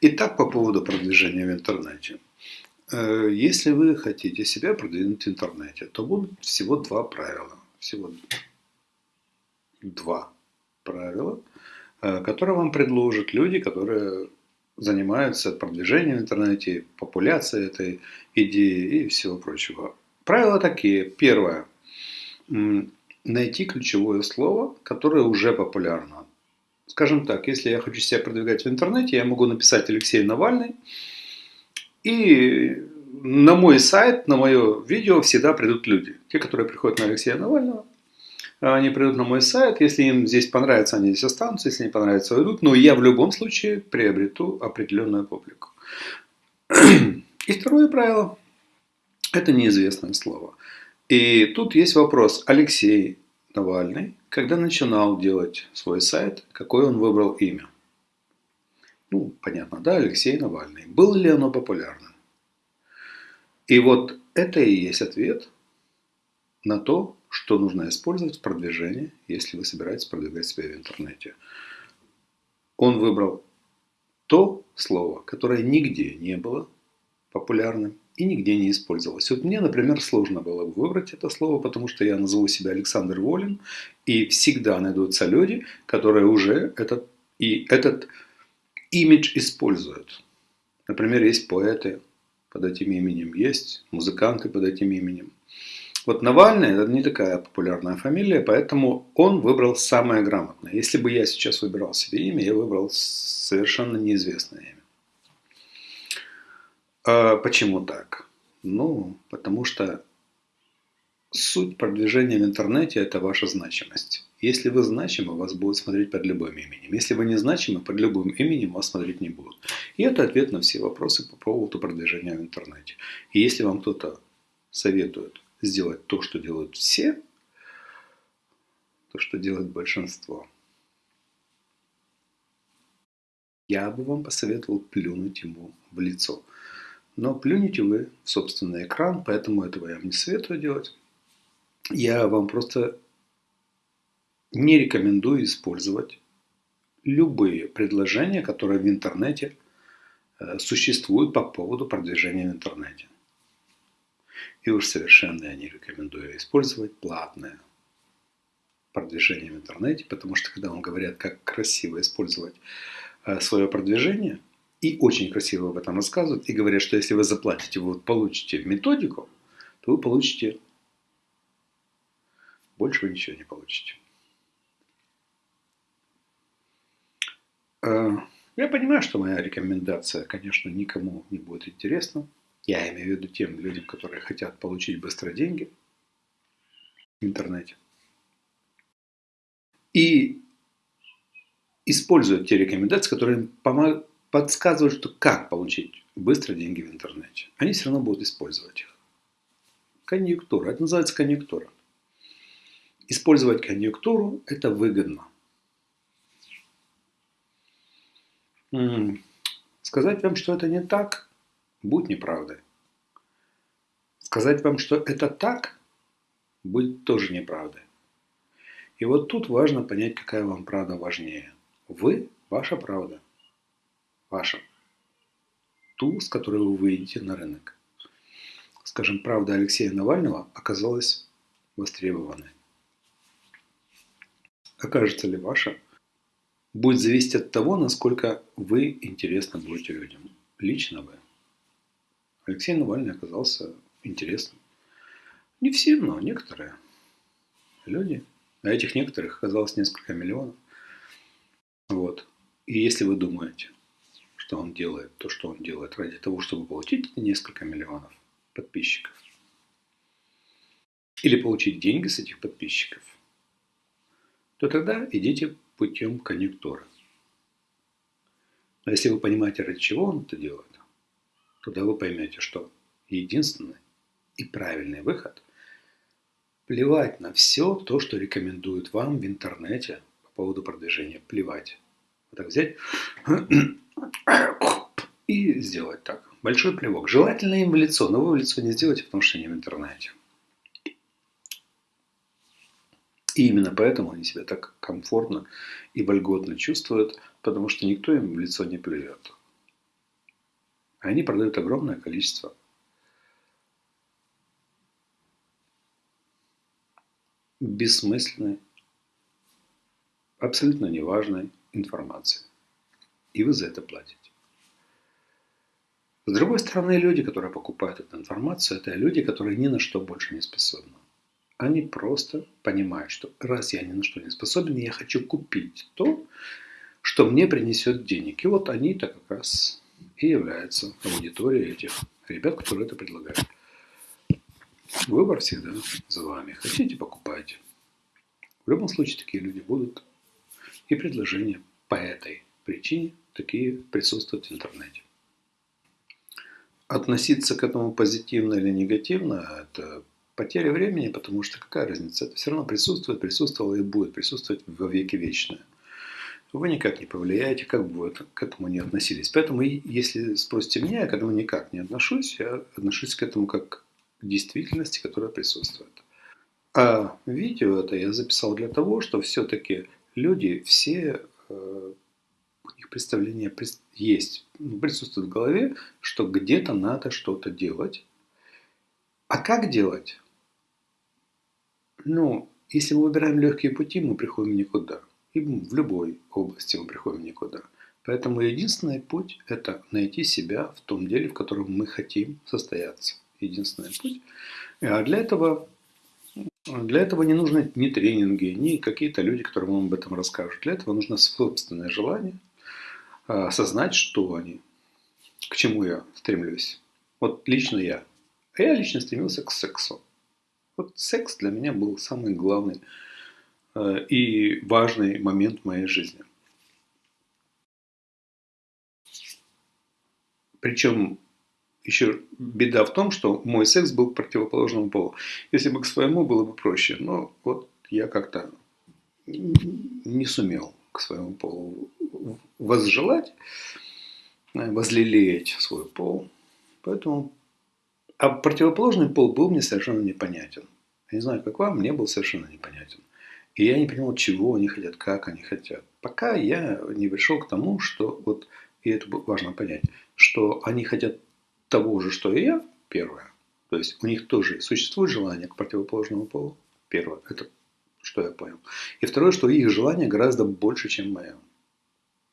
Итак, по поводу продвижения в интернете. Э, если вы хотите себя продвинуть в интернете, то будут всего два правила. Всего два правила, э, которые вам предложат люди, которые занимаются продвижением в интернете, популяцией этой идеи и всего прочего. Правила такие. Первое. Найти ключевое слово, которое уже популярно. Скажем так, если я хочу себя продвигать в интернете, я могу написать Алексей Навальный, и на мой сайт, на мое видео всегда придут люди. Те, которые приходят на Алексея Навального, они придут на мой сайт. Если им здесь понравится, они здесь останутся. Если не понравится, уйдут. Но я в любом случае приобрету определенную публику. И второе правило – это неизвестное слово. И тут есть вопрос. Алексей Навальный, когда начинал делать свой сайт, какое он выбрал имя? Ну, понятно, да, Алексей Навальный. Было ли оно популярным? И вот это и есть ответ на то, что нужно использовать в продвижении, если вы собираетесь продвигать себя в интернете. Он выбрал то слово, которое нигде не было популярным и нигде не использовалось. Вот мне, например, сложно было выбрать это слово, потому что я назову себя Александр Волин, и всегда найдутся люди, которые уже этот, и этот имидж используют. Например, есть поэты под этим именем, есть музыканты под этим именем. Вот Навальный – это не такая популярная фамилия, поэтому он выбрал самое грамотное. Если бы я сейчас выбирал себе имя, я выбрал совершенно неизвестное имя. А почему так? Ну, потому что суть продвижения в интернете – это ваша значимость. Если вы значимы, вас будут смотреть под любым именем. Если вы не значимы, под любым именем вас смотреть не будут. И это ответ на все вопросы по поводу продвижения в интернете. И если вам кто-то советует сделать то, что делают все, то, что делает большинство, я бы вам посоветовал плюнуть ему в лицо. Но плюнете вы в собственный экран, поэтому этого я вам не советую делать. Я вам просто не рекомендую использовать любые предложения, которые в интернете э, существуют по поводу продвижения в интернете. И уж совершенно я не рекомендую использовать платное продвижение в интернете, потому что когда вам говорят, как красиво использовать э, свое продвижение, и очень красиво об этом рассказывают, и говорят, что если вы заплатите, вы получите методику, то вы получите больше вы ничего не получите. Э, я понимаю, что моя рекомендация, конечно, никому не будет интересна. Я имею в виду тем людям, которые хотят получить быстро деньги в интернете. И используют те рекомендации, которые им подсказывают, что как получить быстро деньги в интернете. Они все равно будут использовать их. Конъюнктура. Это называется конъюнктура. Использовать конъюнктуру – это выгодно. Сказать вам, что это не так, будь неправдой. Сказать вам, что это так, будет тоже неправдой. И вот тут важно понять, какая вам правда важнее. Вы – ваша правда. Ваша. Ту, с которой вы выйдете на рынок. Скажем, правда Алексея Навального оказалась востребованной. Окажется ли ваша будет зависеть от того, насколько вы интересны будете людям. Лично вы. Алексей Навальный оказался интересным. Не все, но некоторые люди. А этих некоторых оказалось несколько миллионов. Вот. И если вы думаете, что он делает то, что он делает ради того, чтобы получить несколько миллионов подписчиков, или получить деньги с этих подписчиков, то тогда идите путем конъюнктуры. Но если вы понимаете, ради чего он это делает, тогда вы поймете, что единственный и правильный выход – плевать на все то, что рекомендуют вам в интернете по поводу продвижения. Плевать. Вот так взять и сделать так. Большой плевок. Желательно им в лицо, но вы в лицо не сделайте, потому что они в интернете. И именно поэтому они себя так комфортно и вольготно чувствуют, потому что никто им в лицо не плюет. Они продают огромное количество бессмысленной, абсолютно неважной информации. И вы за это платите. С другой стороны, люди, которые покупают эту информацию, это люди, которые ни на что больше не способны. Они просто понимают, что раз я ни на что не способен, я хочу купить то, что мне принесет денег. И вот они-то как раз и являются аудиторией этих ребят, которые это предлагают. Выбор всегда за вами. Хотите, покупайте. В любом случае такие люди будут. И предложения по этой причине такие присутствуют в интернете. Относиться к этому позитивно или негативно – это потеря времени, потому что какая разница? Это все равно присутствует, присутствовало и будет присутствовать во веки вечное. Вы никак не повлияете, как бы вы к этому не относились. Поэтому, если спросите меня, я к этому никак не отношусь. Я отношусь к этому как к действительности, которая присутствует. А видео это я записал для того, что все-таки люди все, э, у них представление есть, ну, присутствует в голове, что где-то надо что-то делать. А как делать? Ну, если мы выбираем легкие пути, мы приходим никуда. И в любой области мы приходим никуда. Поэтому единственный путь – это найти себя в том деле, в котором мы хотим состояться. Единственный путь. А для этого, для этого не нужны ни тренинги, ни какие-то люди, которые вам об этом расскажут. Для этого нужно собственное желание, а, осознать, что они, к чему я стремлюсь. Вот лично я. А я лично стремился к сексу. Вот секс для меня был самый главный э, и важный момент в моей жизни. Причем еще беда в том, что мой секс был противоположному полу. Если бы к своему было бы проще, но вот я как-то не сумел к своему полу возжелать, э, возлелеять свой пол. Поэтому а противоположный пол был мне совершенно непонятен. Я не знаю, как вам, мне был совершенно непонятен. И я не понимал, чего они хотят, как они хотят. Пока я не пришел к тому, что вот, и это важно понять, что они хотят того же, что и я, первое. То есть у них тоже существует желание к противоположному полу. Первое, это что я понял. И второе, что их желание гораздо больше, чем мое.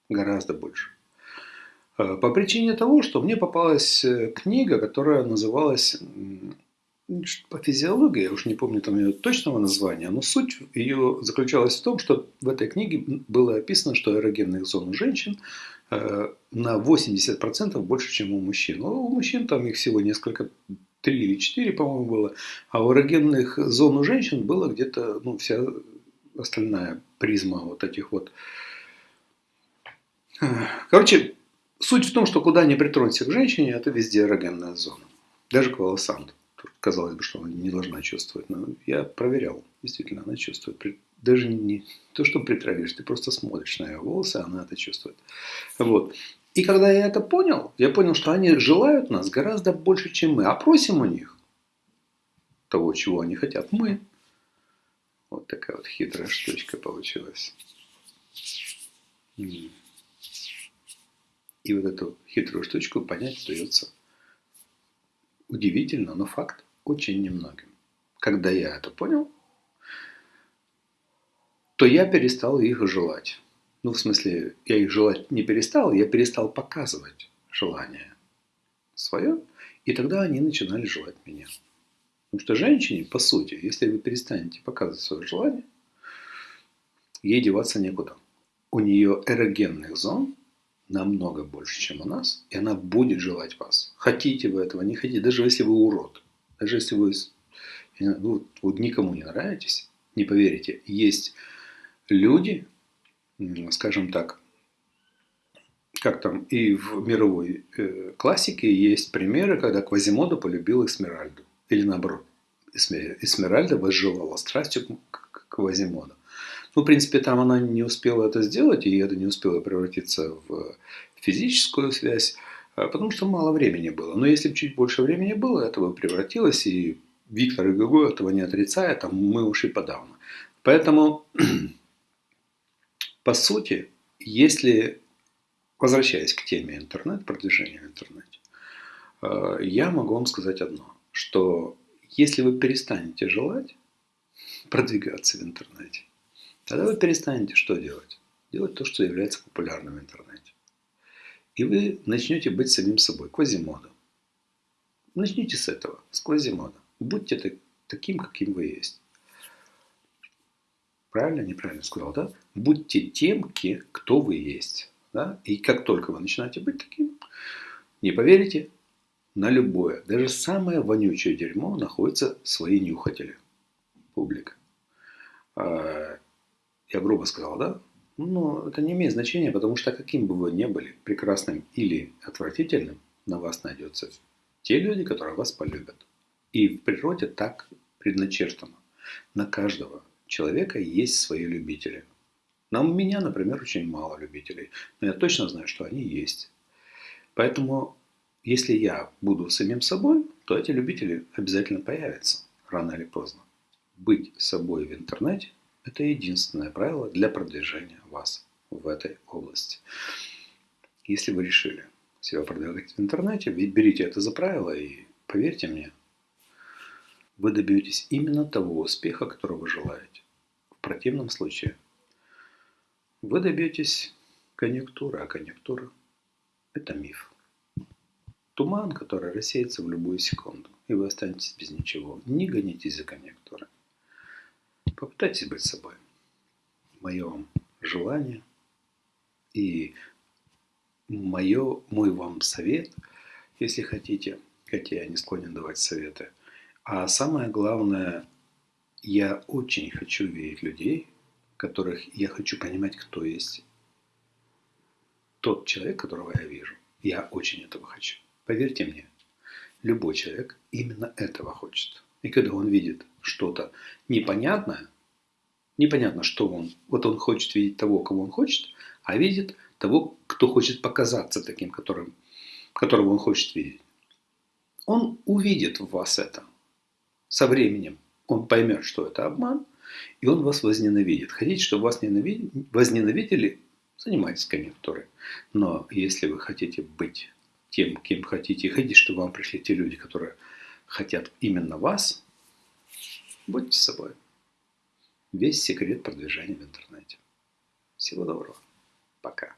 Гораздо больше. Э, по причине того, что мне попалась э, книга, которая называлась по физиологии, я уж не помню там ее точного названия, но суть ее заключалась в том, что в этой книге было описано, что эрогенных зон у женщин э, на 80% больше, чем у мужчин. Но у мужчин там их всего несколько, три или четыре, по-моему, было, а у эрогенных зон у женщин было где-то ну, вся остальная призма вот этих вот. Короче, Суть в том, что куда ни притронься к женщине, это везде эрогенная зона. Даже к волосам. Казалось бы, что она не должна чувствовать. Но я проверял. Действительно, она чувствует. Даже не то, что притравишь, ты просто смотришь на ее волосы, она это чувствует. Вот. И когда я это понял, я понял, что они желают нас гораздо больше, чем мы. А просим у них того, чего они хотят. Мы. Вот такая вот хитрая штучка получилась. И вот эту хитрую штучку понять удается удивительно, но факт очень немногим. Когда я это понял, то я перестал их желать. Ну, в смысле, я их желать не перестал, я перестал показывать желание свое, и тогда они начинали желать меня. Потому что женщине, по сути, если вы перестанете показывать свое желание, ей деваться некуда. У нее эрогенных зон намного больше, чем у нас, и она будет желать вас. Хотите вы этого, не хотите, даже если вы урод, даже если вы ну, вот никому не нравитесь, не поверите, есть люди, скажем так, как там и в мировой э, классике есть примеры, когда Квазимода полюбил Эсмеральду. Или наоборот, Эсмеральда возжелала страстью к Квазимоду. Ну, в принципе, там она не успела это сделать, и это не успело превратиться в физическую связь, а, потому что мало времени было. Но если бы чуть больше времени было, это бы превратилось, и Виктор и этого не отрицает, а мы ушли подавно. Поэтому, по сути, если, возвращаясь к теме интернет, продвижения в интернете, Э, я могу вам сказать одно, что если вы перестанете желать продвигаться в интернете, тогда вы перестанете что делать? Делать то, что является популярным в интернете. И вы начнете быть самим собой, квазимодом. Начните с этого, с квазимода. Будьте так, таким, каким вы есть. Правильно, неправильно сказал, да? Будьте тем, кто вы есть. Да? И как только вы начинаете быть таким, не поверите, на любое, даже самое вонючее дерьмо находятся свои нюхатели. Публика. Я грубо сказал, да? Но это не имеет значения, потому что каким бы вы ни были, прекрасным или отвратительным, на вас найдется те люди, которые вас полюбят. И в природе так предначертано. На каждого человека есть свои любители. На у меня, например, очень мало любителей, но я точно знаю, что они есть. Поэтому если я буду самим собой, то эти любители обязательно появятся, рано или поздно. Быть собой в интернете – это единственное правило для продвижения вас в этой области. Если вы решили себя продвигать в интернете, берите это за правило и поверьте мне, вы добьетесь именно того успеха, которого вы желаете. В противном случае вы добьетесь конъюнктуры, а конъюнктура – это миф. Туман, который рассеется в любую секунду, и вы останетесь без ничего. Не гонитесь за конъюнктурой. Попытайтесь быть собой. Мое вам желание и мое, мой вам совет, если хотите, хотя я не склонен давать советы. А самое главное, я очень хочу видеть людей, которых я хочу понимать, кто есть тот человек, которого я вижу. Я очень этого хочу. Поверьте мне, любой человек именно этого хочет. И когда он видит что-то непонятное, непонятно, что он, вот он хочет видеть того, кого он хочет, а видит того, кто хочет показаться таким, которым, которого он хочет видеть. Он увидит в вас это. Со временем он поймет, что это обман, и он вас возненавидит. Хотите, чтобы вас возненавидели, занимайтесь конъюнктурой. Но если вы хотите быть тем, кем хотите, и хотите, чтобы вам пришли те люди, которые хотят именно вас, будьте собой. Весь секрет продвижения в интернете. Всего доброго. Пока.